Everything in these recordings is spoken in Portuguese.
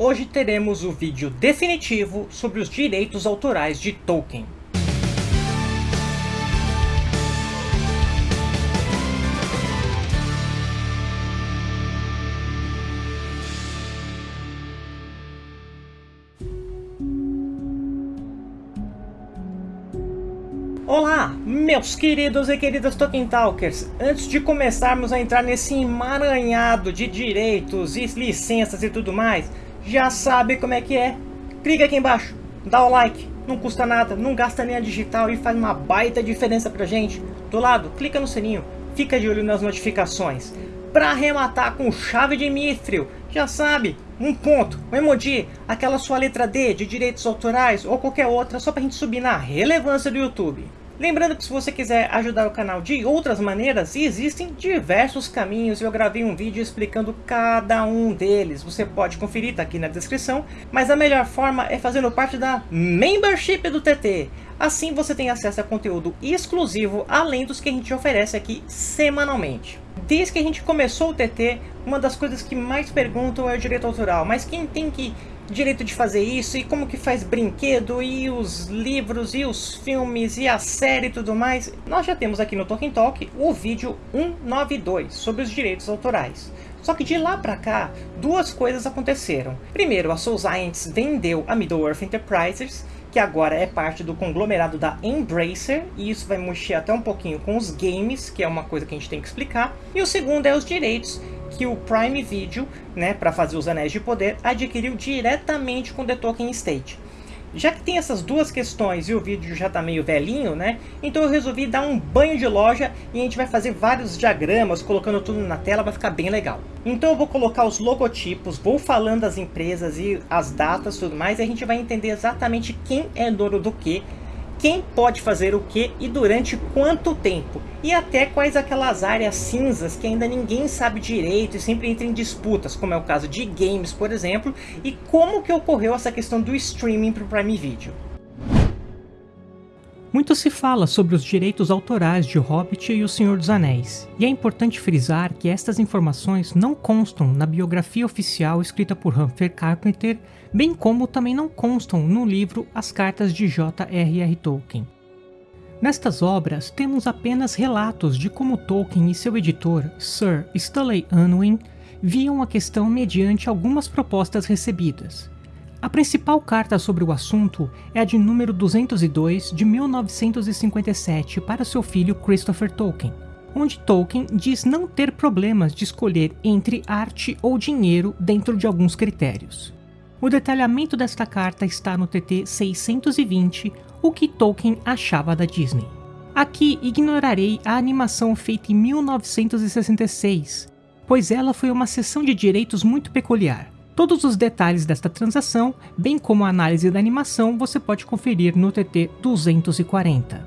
Hoje teremos o vídeo definitivo sobre os direitos autorais de Tolkien. Olá, meus queridos e queridas Tolkien Talkers! Antes de começarmos a entrar nesse emaranhado de direitos e licenças e tudo mais, já sabe como é que é? Clica aqui embaixo, dá o like, não custa nada, não gasta nem a digital e faz uma baita diferença pra gente. Do lado, clica no sininho, fica de olho nas notificações. Pra arrematar com chave de mithril, já sabe, um ponto, um emoji, aquela sua letra D de direitos autorais ou qualquer outra, só pra gente subir na relevância do YouTube. Lembrando que se você quiser ajudar o canal de outras maneiras, existem diversos caminhos e eu gravei um vídeo explicando cada um deles. Você pode conferir, tá aqui na descrição, mas a melhor forma é fazendo parte da Membership do TT. Assim você tem acesso a conteúdo exclusivo, além dos que a gente oferece aqui semanalmente. Desde que a gente começou o TT, uma das coisas que mais perguntam é o direito autoral, mas quem tem que direito de fazer isso e como que faz brinquedo e os livros e os filmes e a série e tudo mais, nós já temos aqui no Tolkien Talk o vídeo 192 sobre os direitos autorais. Só que de lá pra cá, duas coisas aconteceram. Primeiro, a Soul Science vendeu a Middle-earth Enterprises, que agora é parte do conglomerado da Embracer, e isso vai mexer até um pouquinho com os games, que é uma coisa que a gente tem que explicar. E o segundo é os direitos que o Prime Video, né, para fazer os Anéis de Poder, adquiriu diretamente com The Tolkien Estate. Já que tem essas duas questões e o vídeo já está meio velhinho, né? Então eu resolvi dar um banho de loja e a gente vai fazer vários diagramas, colocando tudo na tela, vai ficar bem legal. Então eu vou colocar os logotipos, vou falando as empresas e as datas tudo mais, e a gente vai entender exatamente quem é dono do que quem pode fazer o que e durante quanto tempo, e até quais aquelas áreas cinzas que ainda ninguém sabe direito e sempre entra em disputas, como é o caso de games, por exemplo, e como que ocorreu essa questão do streaming para o Prime Video. Muito se fala sobre os direitos autorais de Hobbit e O Senhor dos Anéis, e é importante frisar que estas informações não constam na biografia oficial escrita por Humphrey Carpenter, bem como também não constam no livro As Cartas de J.R.R. Tolkien. Nestas obras, temos apenas relatos de como Tolkien e seu editor, Sir Stanley Unwin, viam a questão mediante algumas propostas recebidas, a principal carta sobre o assunto é a de número 202 de 1957 para seu filho Christopher Tolkien, onde Tolkien diz não ter problemas de escolher entre arte ou dinheiro dentro de alguns critérios. O detalhamento desta carta está no TT 620, o que Tolkien achava da Disney. Aqui ignorarei a animação feita em 1966, pois ela foi uma sessão de direitos muito peculiar. Todos os detalhes desta transação, bem como a análise da animação, você pode conferir no TT 240.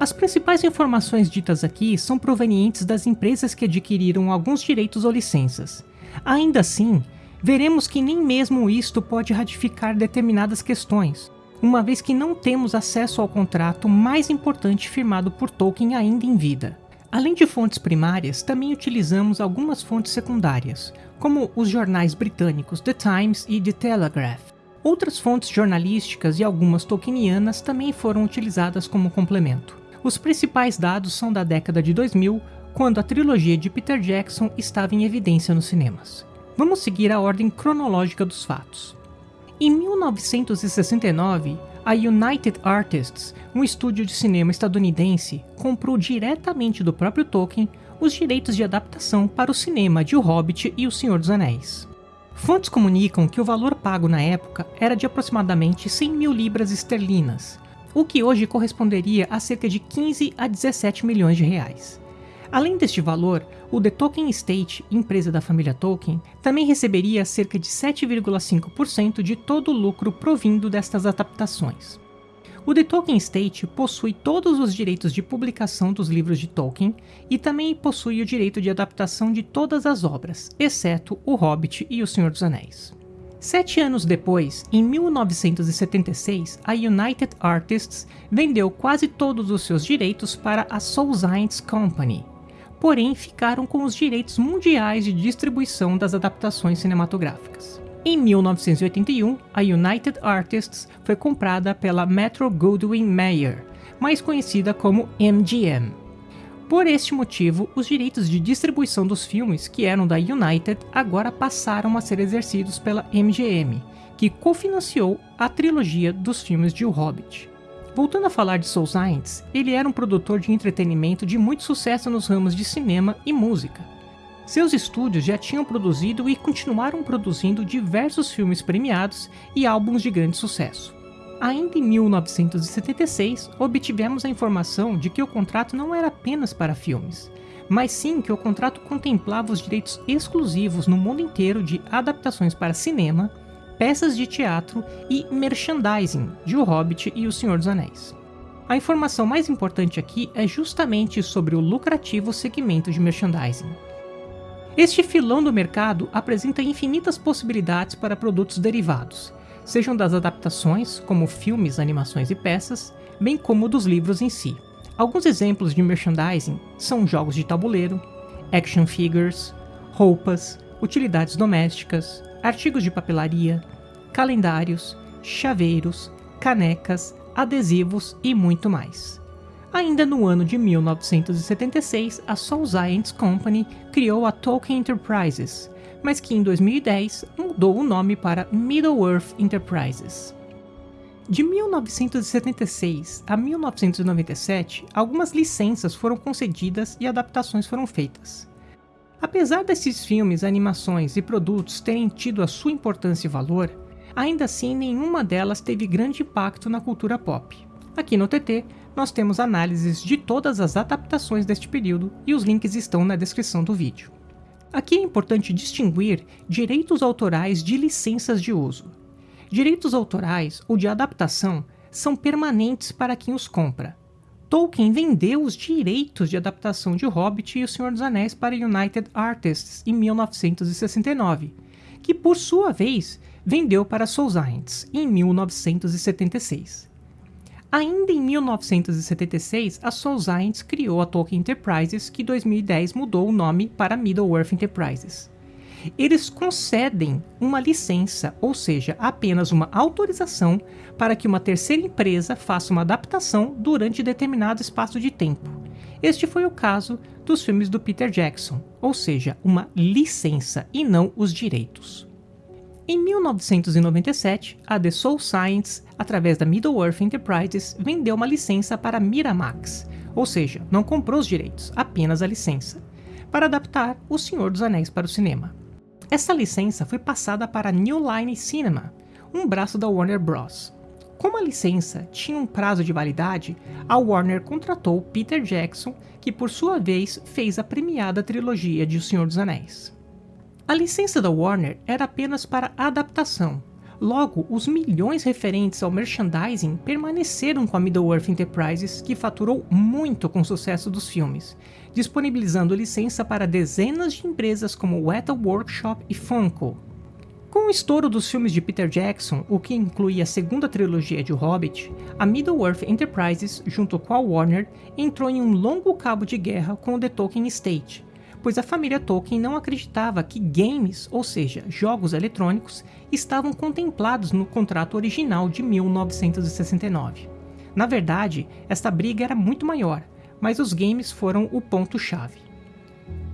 As principais informações ditas aqui são provenientes das empresas que adquiriram alguns direitos ou licenças. Ainda assim, veremos que nem mesmo isto pode ratificar determinadas questões, uma vez que não temos acesso ao contrato mais importante firmado por Tolkien ainda em vida. Além de fontes primárias, também utilizamos algumas fontes secundárias, como os jornais britânicos The Times e The Telegraph. Outras fontes jornalísticas e algumas tolkienianas também foram utilizadas como complemento. Os principais dados são da década de 2000, quando a trilogia de Peter Jackson estava em evidência nos cinemas. Vamos seguir a ordem cronológica dos fatos. Em 1969, a United Artists, um estúdio de cinema estadunidense, comprou diretamente do próprio Tolkien os direitos de adaptação para o cinema de O Hobbit e O Senhor dos Anéis. Fontes comunicam que o valor pago na época era de aproximadamente 100 mil libras esterlinas, o que hoje corresponderia a cerca de 15 a 17 milhões de reais. Além deste valor, o The Tolkien Estate, empresa da família Tolkien, também receberia cerca de 7,5% de todo o lucro provindo destas adaptações. O The Tolkien Estate possui todos os direitos de publicação dos livros de Tolkien e também possui o direito de adaptação de todas as obras, exceto O Hobbit e O Senhor dos Anéis. Sete anos depois, em 1976, a United Artists vendeu quase todos os seus direitos para a Soul Science Company, porém ficaram com os direitos mundiais de distribuição das adaptações cinematográficas. Em 1981, a United Artists foi comprada pela Metro Goldwyn Mayer, mais conhecida como MGM. Por este motivo, os direitos de distribuição dos filmes que eram da United agora passaram a ser exercidos pela MGM, que cofinanciou a trilogia dos filmes de O Hobbit. Voltando a falar de Soul Science, ele era um produtor de entretenimento de muito sucesso nos ramos de cinema e música. Seus estúdios já tinham produzido e continuaram produzindo diversos filmes premiados e álbuns de grande sucesso. Ainda em 1976, obtivemos a informação de que o contrato não era apenas para filmes, mas sim que o contrato contemplava os direitos exclusivos no mundo inteiro de adaptações para cinema, peças de teatro e merchandising de O Hobbit e O Senhor dos Anéis. A informação mais importante aqui é justamente sobre o lucrativo segmento de merchandising. Este filão do mercado apresenta infinitas possibilidades para produtos derivados, sejam das adaptações, como filmes, animações e peças, bem como dos livros em si. Alguns exemplos de merchandising são jogos de tabuleiro, action figures, roupas, utilidades domésticas, artigos de papelaria, calendários, chaveiros, canecas, adesivos e muito mais. Ainda no ano de 1976, a Soul Science Company criou a Tolkien Enterprises, mas que em 2010 mudou o nome para Middle-earth Enterprises. De 1976 a 1997, algumas licenças foram concedidas e adaptações foram feitas. Apesar desses filmes, animações e produtos terem tido a sua importância e valor, ainda assim nenhuma delas teve grande impacto na cultura pop. Aqui no TT, nós temos análises de todas as adaptações deste período e os links estão na descrição do vídeo. Aqui é importante distinguir direitos autorais de licenças de uso. Direitos autorais ou de adaptação são permanentes para quem os compra. Tolkien vendeu os direitos de adaptação de Hobbit e O Senhor dos Anéis para United Artists em 1969, que por sua vez vendeu para Soul Science em 1976. Ainda em 1976, a Soul Science criou a Tolkien Enterprises, que em 2010 mudou o nome para Middle-earth Enterprises. Eles concedem uma licença, ou seja, apenas uma autorização para que uma terceira empresa faça uma adaptação durante determinado espaço de tempo. Este foi o caso dos filmes do Peter Jackson, ou seja, uma licença e não os direitos. Em 1997, a The Soul Science, através da Middle-earth Enterprises, vendeu uma licença para Miramax, ou seja, não comprou os direitos, apenas a licença, para adaptar O Senhor dos Anéis para o cinema. Essa licença foi passada para New Line Cinema, um braço da Warner Bros. Como a licença tinha um prazo de validade, a Warner contratou Peter Jackson, que por sua vez fez a premiada trilogia de O Senhor dos Anéis. A licença da Warner era apenas para adaptação. Logo, os milhões referentes ao merchandising permaneceram com a Middle-earth Enterprises, que faturou muito com o sucesso dos filmes, disponibilizando licença para dezenas de empresas como Weta Workshop e Funko. Com o estouro dos filmes de Peter Jackson, o que inclui a segunda trilogia de Hobbit, a Middle-earth Enterprises, junto com a Warner, entrou em um longo cabo de guerra com o The Tolkien Estate, pois a família Tolkien não acreditava que games, ou seja, jogos eletrônicos, estavam contemplados no contrato original de 1969. Na verdade, esta briga era muito maior, mas os games foram o ponto-chave.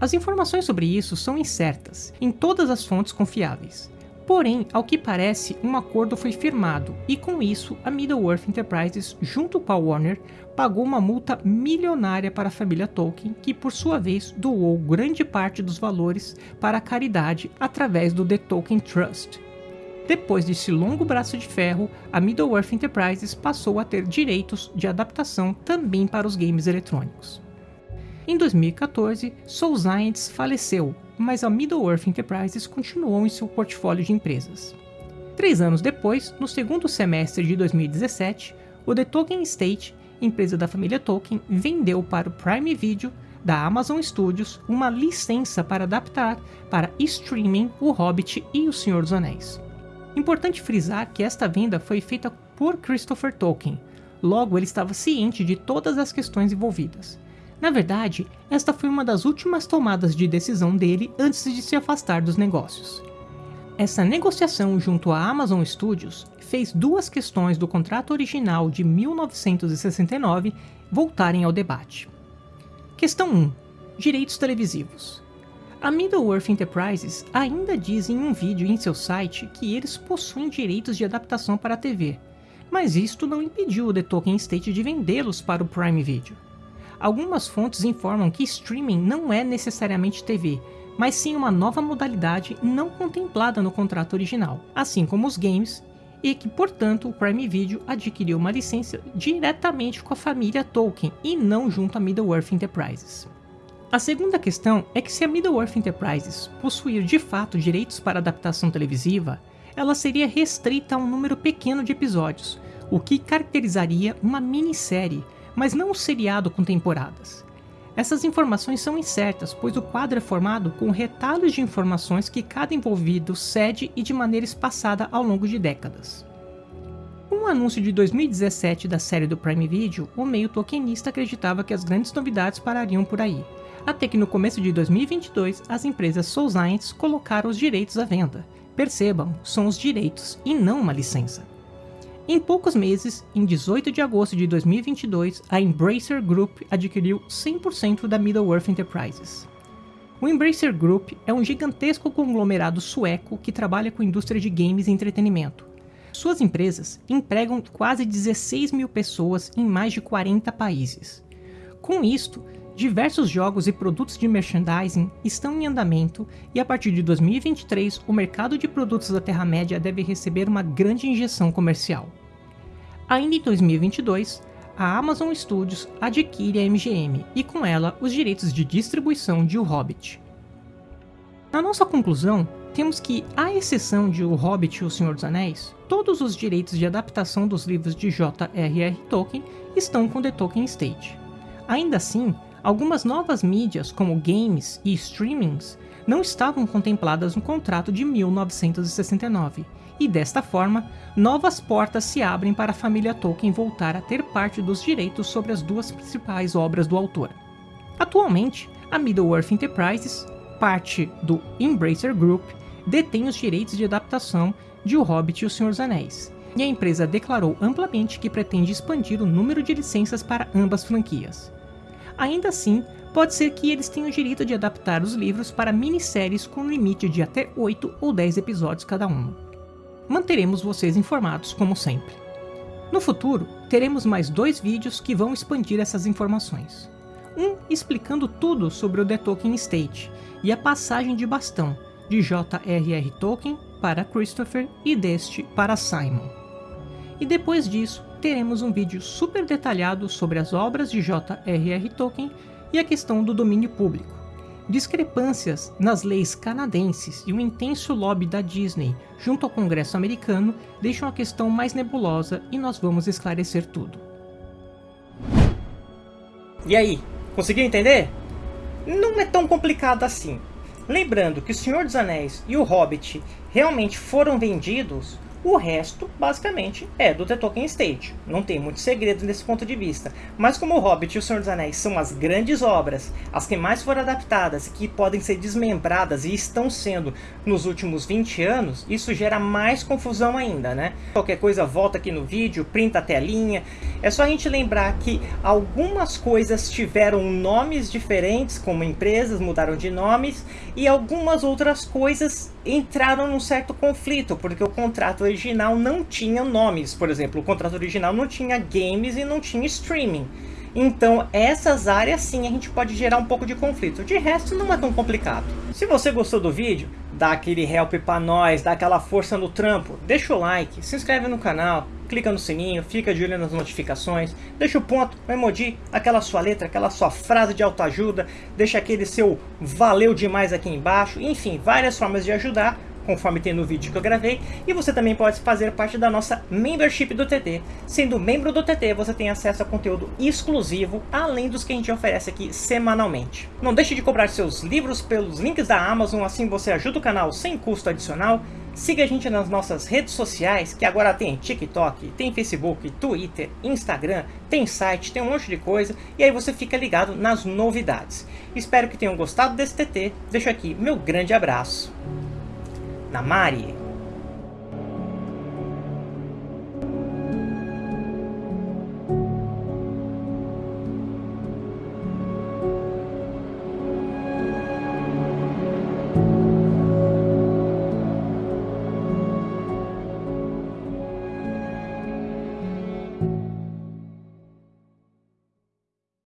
As informações sobre isso são incertas em todas as fontes confiáveis, Porém, ao que parece, um acordo foi firmado e com isso a Middle-earth Enterprises, junto com a Warner, pagou uma multa milionária para a família Tolkien, que por sua vez doou grande parte dos valores para a caridade através do The Tolkien Trust. Depois desse longo braço de ferro, a Middle-earth Enterprises passou a ter direitos de adaptação também para os games eletrônicos. Em 2014, Soul Science faleceu, mas a Middle-earth Enterprises continuou em seu portfólio de empresas. Três anos depois, no segundo semestre de 2017, o The Tolkien Estate, empresa da família Tolkien, vendeu para o Prime Video da Amazon Studios uma licença para adaptar para streaming O Hobbit e O Senhor dos Anéis. Importante frisar que esta venda foi feita por Christopher Tolkien, logo ele estava ciente de todas as questões envolvidas. Na verdade, esta foi uma das últimas tomadas de decisão dele antes de se afastar dos negócios. Essa negociação junto à Amazon Studios fez duas questões do contrato original de 1969 voltarem ao debate. Questão 1. Direitos televisivos. A Middle-earth Enterprises ainda diz em um vídeo em seu site que eles possuem direitos de adaptação para a TV, mas isto não impediu o The Tolkien State de vendê-los para o Prime Video. Algumas fontes informam que streaming não é necessariamente TV, mas sim uma nova modalidade não contemplada no contrato original, assim como os games, e que, portanto, o Prime Video adquiriu uma licença diretamente com a família Tolkien e não junto à Middle-earth Enterprises. A segunda questão é que se a Middle-earth Enterprises possuir de fato direitos para adaptação televisiva, ela seria restrita a um número pequeno de episódios, o que caracterizaria uma minissérie, mas não um seriado com temporadas. Essas informações são incertas, pois o quadro é formado com retalhos de informações que cada envolvido cede e de maneira espaçada ao longo de décadas. Com o anúncio de 2017 da série do Prime Video, o meio tokenista acreditava que as grandes novidades parariam por aí, até que no começo de 2022 as empresas Soul Science colocaram os direitos à venda. Percebam, são os direitos e não uma licença. Em poucos meses, em 18 de agosto de 2022, a Embracer Group adquiriu 100% da Middle-earth Enterprises. O Embracer Group é um gigantesco conglomerado sueco que trabalha com a indústria de games e entretenimento. Suas empresas empregam quase 16 mil pessoas em mais de 40 países. Com isto, Diversos jogos e produtos de merchandising estão em andamento e a partir de 2023 o mercado de produtos da Terra-média deve receber uma grande injeção comercial. Ainda em 2022, a Amazon Studios adquire a MGM e com ela os direitos de distribuição de O Hobbit. Na nossa conclusão, temos que, à exceção de O Hobbit e O Senhor dos Anéis, todos os direitos de adaptação dos livros de J.R.R. Tolkien estão com The Tolkien State. Ainda assim, Algumas novas mídias, como games e streamings, não estavam contempladas no contrato de 1969, e desta forma, novas portas se abrem para a família Tolkien voltar a ter parte dos direitos sobre as duas principais obras do autor. Atualmente, a Middle-earth Enterprises, parte do Embracer Group, detém os direitos de adaptação de O Hobbit e O Senhor dos Anéis, e a empresa declarou amplamente que pretende expandir o número de licenças para ambas franquias. Ainda assim, pode ser que eles tenham o direito de adaptar os livros para minisséries com limite de até 8 ou 10 episódios cada uma. Manteremos vocês informados como sempre. No futuro, teremos mais dois vídeos que vão expandir essas informações. Um explicando tudo sobre o The Tolkien State e a passagem de bastão de J.R.R. Tolkien para Christopher e deste para Simon. E depois disso, teremos um vídeo super detalhado sobre as obras de J.R.R. Tolkien e a questão do domínio público. Discrepâncias nas leis canadenses e o intenso lobby da Disney junto ao Congresso americano deixam a questão mais nebulosa e nós vamos esclarecer tudo. E aí, conseguiu entender? Não é tão complicado assim. Lembrando que O Senhor dos Anéis e O Hobbit realmente foram vendidos o resto, basicamente, é do The Tolkien State. Não tem muito segredo nesse ponto de vista. Mas como O Hobbit e O Senhor dos Anéis são as grandes obras, as que mais foram adaptadas, que podem ser desmembradas e estão sendo nos últimos 20 anos, isso gera mais confusão ainda, né? Qualquer coisa, volta aqui no vídeo, printa a telinha. É só a gente lembrar que algumas coisas tiveram nomes diferentes, como empresas mudaram de nomes, e algumas outras coisas entraram num certo conflito, porque o contrato original não tinha nomes. Por exemplo, o contrato original não tinha games e não tinha streaming. Então, essas áreas sim a gente pode gerar um pouco de conflito. De resto, não é tão complicado. Se você gostou do vídeo, dá aquele help pra nós, dá aquela força no trampo, deixa o like, se inscreve no canal, clica no sininho, fica de olho nas notificações, deixa o ponto, o emoji, aquela sua letra, aquela sua frase de autoajuda, deixa aquele seu valeu demais aqui embaixo, enfim, várias formas de ajudar conforme tem no vídeo que eu gravei, e você também pode fazer parte da nossa membership do TT. Sendo membro do TT, você tem acesso a conteúdo exclusivo, além dos que a gente oferece aqui semanalmente. Não deixe de comprar seus livros pelos links da Amazon, assim você ajuda o canal sem custo adicional. Siga a gente nas nossas redes sociais, que agora tem TikTok, tem Facebook, Twitter, Instagram, tem site, tem um monte de coisa, e aí você fica ligado nas novidades. Espero que tenham gostado desse TT, deixo aqui meu grande abraço. Na Mari.